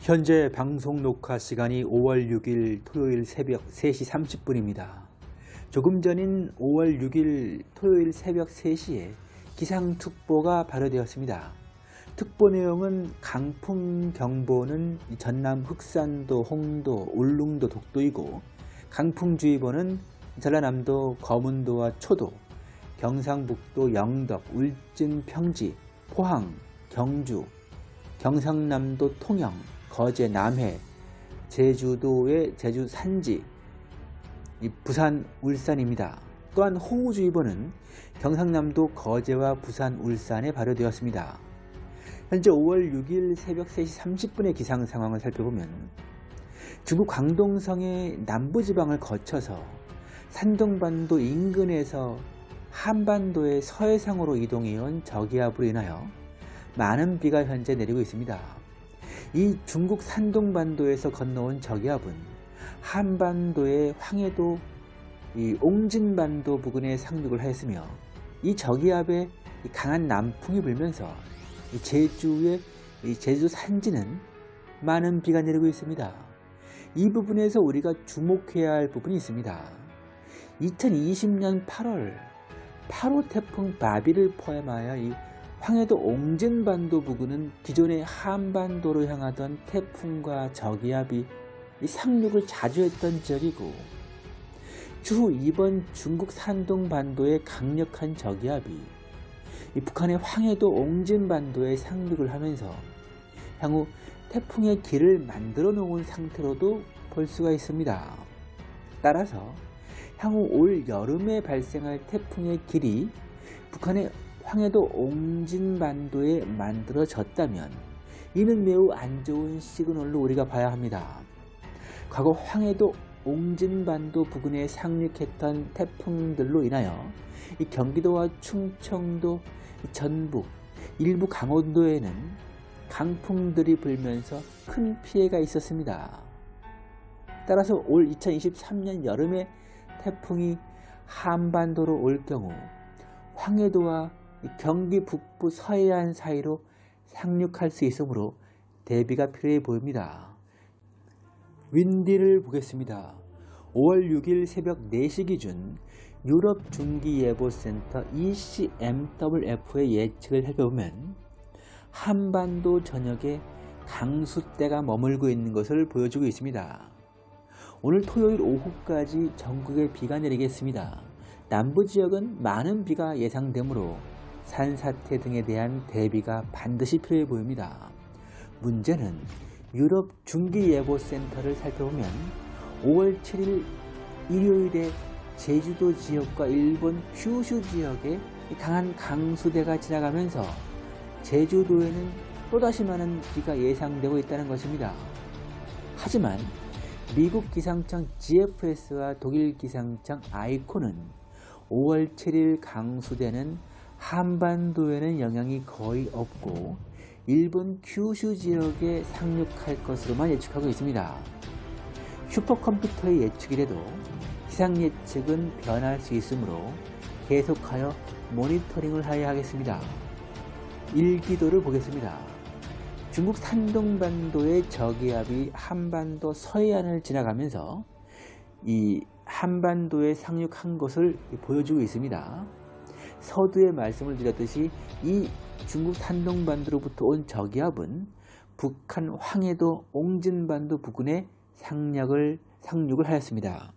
현재 방송 녹화 시간이 5월 6일 토요일 새벽 3시 30분입니다. 조금 전인 5월 6일 토요일 새벽 3시에 기상특보가 발효되었습니다. 특보 내용은 강풍 경보는 전남 흑산도, 홍도, 울릉도, 독도이고 강풍주의보는 전라남도, 거문도와 초도, 경상북도, 영덕, 울진, 평지, 포항, 경주, 경상남도 통영, 거제, 남해, 제주도의 제주 산지, 부산, 울산입니다. 또한 호우주의보는 경상남도 거제와 부산, 울산에 발효되었습니다. 현재 5월 6일 새벽 3시 30분의 기상 상황을 살펴보면 중국 광동성의 남부지방을 거쳐서 산동반도 인근에서 한반도의 서해상으로 이동해온 저기압으로 인하여 많은 비가 현재 내리고 있습니다. 이 중국 산동반도에서 건너온 저기압은 한반도의 황해도 이 옹진반도 부근에 상륙을 하였으며 이 저기압에 강한 남풍이 불면서 제주의 제주 산지는 많은 비가 내리고 있습니다. 이 부분에서 우리가 주목해야 할 부분이 있습니다. 2020년 8월 8호 태풍 바비를 포함하여 이 황해도 옹진반도 부근은 기존의 한반도로 향하던 태풍과 저기압이 상륙을 자주 했던 지역이고 추후 이번 중국 산동반도의 강력한 저기압이 북한의 황해도 옹진반도에 상륙을 하면서 향후 태풍의 길을 만들어 놓은 상태로도 볼 수가 있습니다. 따라서 향후 올 여름에 발생할 태풍의 길이 북한의 황해도 옹진반도에 만들어졌다면 이는 매우 안 좋은 시그널로 우리가 봐야 합니다. 과거 황해도 옹진반도 부근에 상륙했던 태풍들로 인하여 경기도와 충청도, 전북, 일부 강원도에는 강풍들이 불면서 큰 피해가 있었습니다. 따라서 올 2023년 여름에 태풍이 한반도로 올 경우 황해도와 경기 북부 서해안 사이로 상륙할 수 있으므로 대비가 필요해 보입니다. 윈디를 보겠습니다. 5월 6일 새벽 4시 기준 유럽 중기예보센터 ECMWF의 예측을 살펴보면 한반도 전역에 강수대가 머물고 있는 것을 보여주고 있습니다. 오늘 토요일 오후까지 전국에 비가 내리겠습니다. 남부 지역은 많은 비가 예상되므로 산사태 등에 대한 대비가 반드시 필요해 보입니다. 문제는 유럽 중기예보센터를 살펴보면 5월 7일 일요일에 제주도 지역과 일본 큐슈 지역에 강한 강수대가 지나가면서 제주도에는 또다시 많은 비가 예상되고 있다는 것입니다. 하지만 미국 기상청 GFS와 독일 기상청 아이코는 5월 7일 강수대는 한반도에는 영향이 거의 없고 일본 큐슈 지역에 상륙할 것으로만 예측하고 있습니다. 슈퍼컴퓨터의 예측이라도 기상 예측은 변할 수 있으므로 계속하여 모니터링을 하여야 하겠습니다. 일기도를 보겠습니다. 중국 산동반도의 저기압이 한반도 서해안을 지나가면서 이 한반도에 상륙한 것을 보여주고 있습니다. 서두에 말씀을 드렸듯이 이 중국 산동반도로부터 온 저기압은 북한 황해도 옹진반도 부근에 상륙을, 상륙을 하였습니다.